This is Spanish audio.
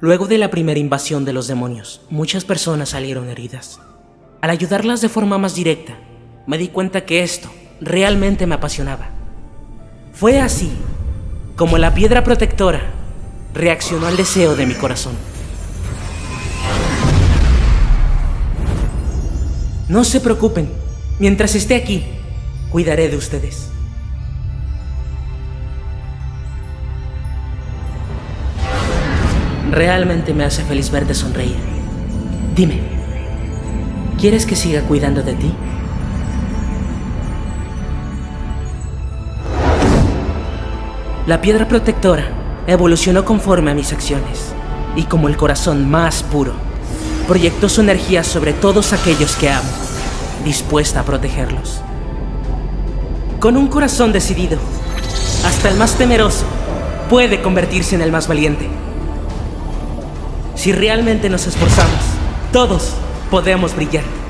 Luego de la primera invasión de los demonios, muchas personas salieron heridas. Al ayudarlas de forma más directa, me di cuenta que esto realmente me apasionaba. Fue así como la piedra protectora reaccionó al deseo de mi corazón. No se preocupen, mientras esté aquí, cuidaré de ustedes. Realmente me hace feliz verte sonreír. Dime, ¿quieres que siga cuidando de ti? La piedra protectora evolucionó conforme a mis acciones y como el corazón más puro, proyectó su energía sobre todos aquellos que amo, dispuesta a protegerlos. Con un corazón decidido, hasta el más temeroso puede convertirse en el más valiente. Si realmente nos esforzamos, todos podemos brillar.